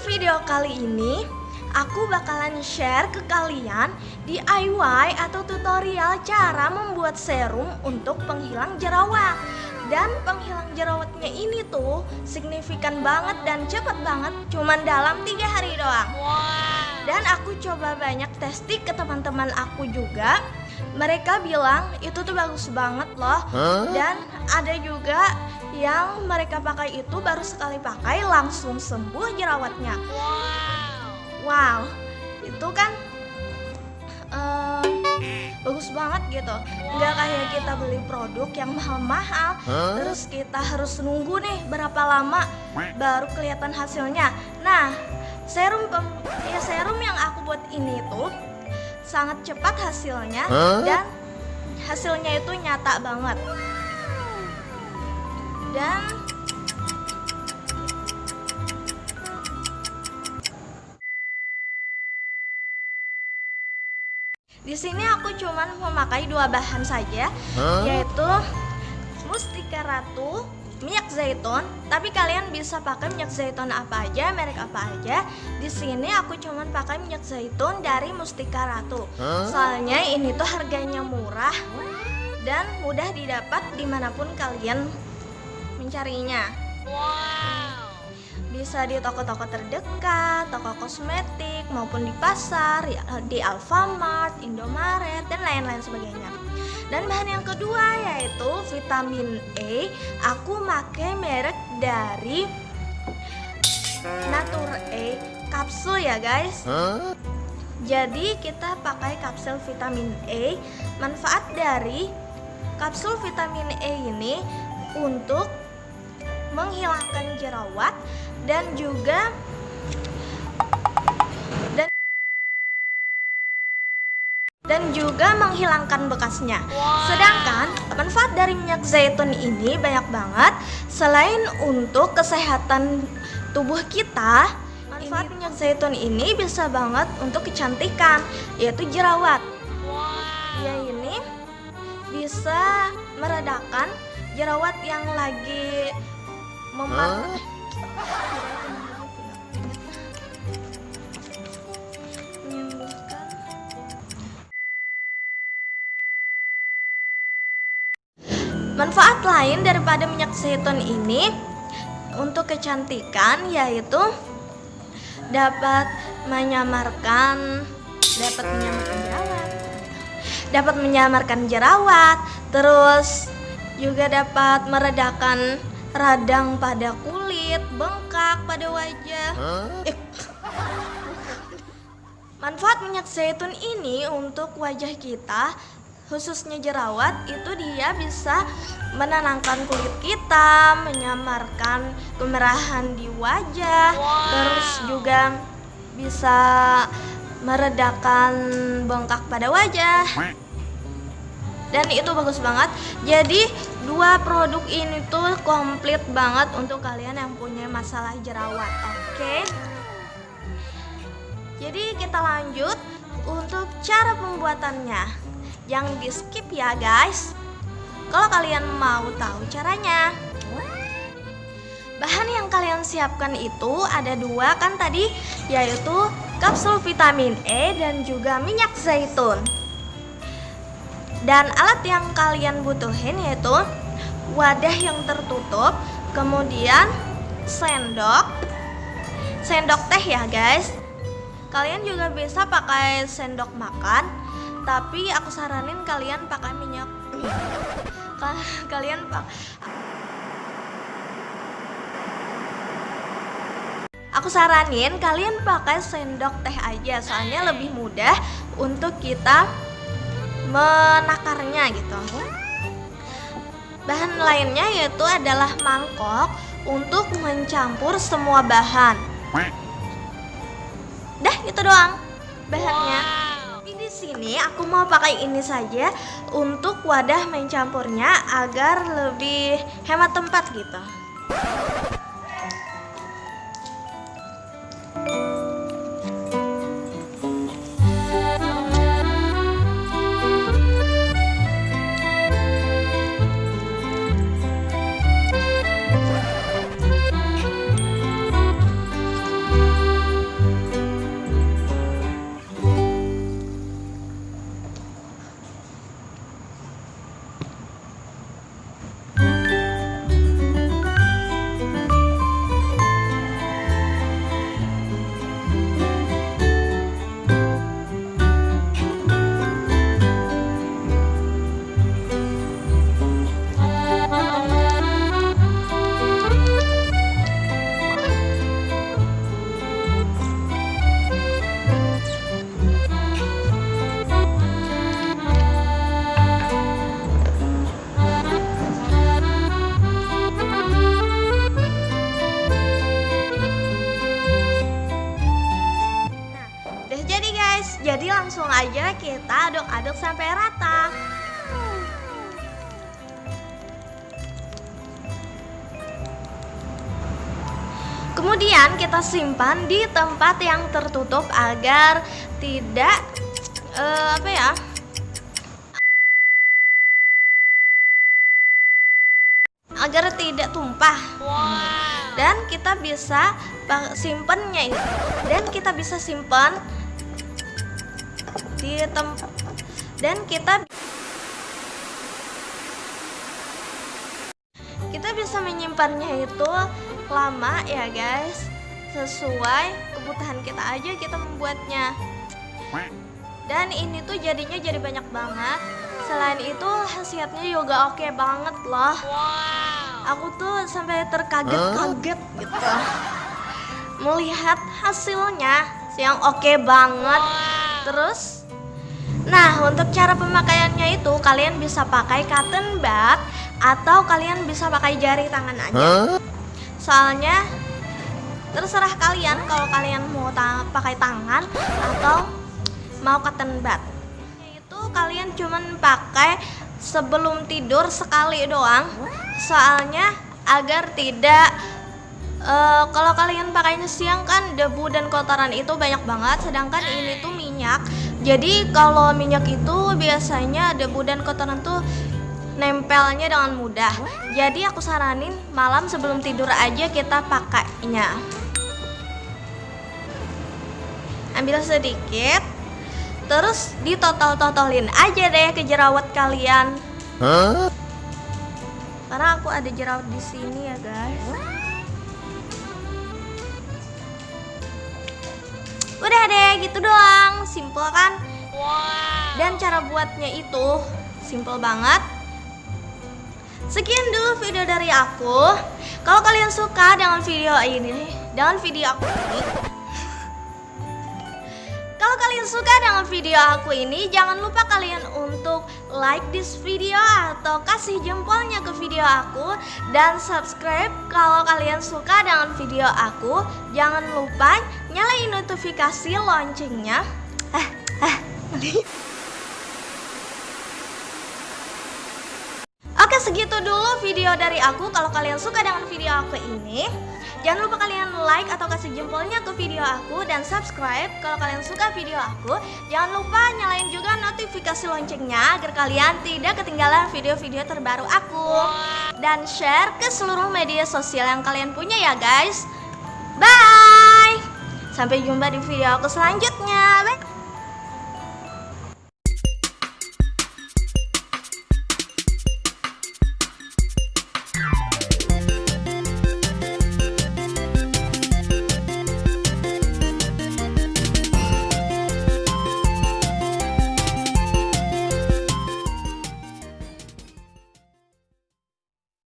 video kali ini aku bakalan share ke kalian DIY atau tutorial cara membuat serum untuk penghilang jerawat. Dan penghilang jerawatnya ini tuh signifikan banget dan cepet banget cuman dalam tiga hari doang. Dan aku coba banyak testing ke teman-teman aku juga. Mereka bilang itu tuh bagus banget loh. Dan ada juga yang mereka pakai itu baru sekali pakai langsung sembuh jerawatnya. Wow, itu kan eh, bagus banget gitu. Nggak kayak kita beli produk yang mahal-mahal, terus kita harus nunggu nih berapa lama baru kelihatan hasilnya. Nah, serum pem- ya serum yang aku buat ini tuh sangat cepat hasilnya dan hasilnya itu nyata banget. Dan di sini aku cuman memakai dua bahan saja, yaitu mustika ratu, minyak zaitun. Tapi kalian bisa pakai minyak zaitun apa aja, merek apa aja. Di sini aku cuman pakai minyak zaitun dari mustika ratu. Soalnya ini tuh harganya murah dan mudah didapat di mana pun kalian mencarinya. Bisa di toko-toko terdekat, toko kosmetik, maupun di pasar, ya, di Alfamart, Indomaret, dan lain-lain sebagainya. Dan bahan yang kedua yaitu vitamin E. Aku pakai merek dari Nature E kapsul ya guys. Jadi kita pakai kapsul vitamin E. Manfaat dari kapsul vitamin E ini untuk menghilangkan jerawat dan juga dan dan juga menghilangkan bekasnya. Sedangkan manfaat dari minyak zaitun ini banyak banget. Selain untuk kesehatan tubuh kita, manfaat minyak zaitun ini bisa banget untuk kecantikan, yaitu jerawat. Ya ini bisa meredakan jerawat yang lagi Manfaat lain daripada minyak zaitun ini untuk kecantikan yaitu dapat menyamarkan dapat menyamarkan jerawat. Dapat menyamarkan jerawat, terus juga dapat meredakan radang pada kulit, bengkak pada wajah. Eh, Manfaat minyak zaitun ini untuk wajah kita khususnya jerawat itu dia bisa menenangkan kulit kita, menyamarkan kemerahan di wajah, terus juga bisa meredakan bengkak pada wajah. Dan itu bagus banget. Jadi dua produk ini tuh komplit banget untuk kalian yang punya masalah jerawat. Oke. Jadi kita lanjut untuk cara pembuatannya. Jangan di skip ya guys. Kalau kalian mau tahu caranya. Bahan yang kalian siapkan itu ada dua kan tadi yaitu kapsul vitamin E dan juga minyak zaitun. Dan alat yang kalian butuhin yaitu wadah yang tertutup, kemudian sendok, sendok teh ya guys. Kalian juga bisa pakai sendok makan, tapi aku saranin kalian pakai minyak. Ka- kalian pak. Aku saranin kalian pakai sendok teh aja, soalnya lebih mudah untuk kita menakarnya gitu. Bahan lainnya yaitu adalah mangkok untuk mencampur semua bahan. Dah itu doang bahannya. Tapi Di sini aku mau pakai ini saja untuk wadah mencampurnya agar lebih hemat tempat gitu. Langsung aja kita aduk-aduk sampai rata. Kemudian kita simpan di tempat yang tertutup agar tidak uh, apa ya? agar tidak tumpah. Wow. Dan kita bisa simpennya itu dan kita bisa simpan di tempat dan kita kita bisa menyimpannya itu lama ya guys sesuai kebutuhan kita aja kita membuatnya dan ini tuh jadinya jadi banyak banget selain itu khasiatnya juga oke okay banget loh wow. aku tuh sampai terkaget-kaget huh? gitu melihat hasilnya yang oke okay banget wow. terus nah untuk cara pemakaiannya itu kalian bisa pakai cotton bud atau kalian bisa pakai jari tangan aja. Huh? soalnya terserah kalian kalau kalian mau ta pakai tangan atau mau cotton bud. Kalian cuman pakai sebelum tidur sekali doang. Soalnya agar tidak uh, kalau kalian pakainya siang kan debu dan kotoran itu banyak banget sedangkan ini tuh minyak jadi kalau minyak itu biasanya debu dan kotoran tuh nempelnya dengan mudah jadi aku saranin malam sebelum tidur aja kita pakainya ambil sedikit Terus ditotol-totolin aja deh ke jerawat kalian. Huh? Karena aku ada jerawat di sini ya guys. Udah deh gitu doang, simple kan? Wow. Dan cara buatnya itu simple banget. Sekian dulu video dari aku. Kalau kalian suka dengan video ini, dengan video aku ini, kalau kalian suka dengan video aku ini, jangan lupa kalian untuk like this video atau kasih jempolnya ke video aku dan subscribe kalau kalian suka dengan video aku. Jangan lupa nyalain notifikasi loncengnya. Eh, eh. Oke segitu dulu video dari aku Kalau kalian suka dengan video aku ini Jangan lupa kalian like atau kasih jempolnya ke video aku dan subscribe kalau kalian suka video aku. Jangan lupa nyalain juga notifikasi loncengnya agar kalian tidak ketinggalan video-video terbaru aku. Dan share ke seluruh media sosial yang kalian punya ya guys. Sampai jumpa di video aku selanjutnya. Bye!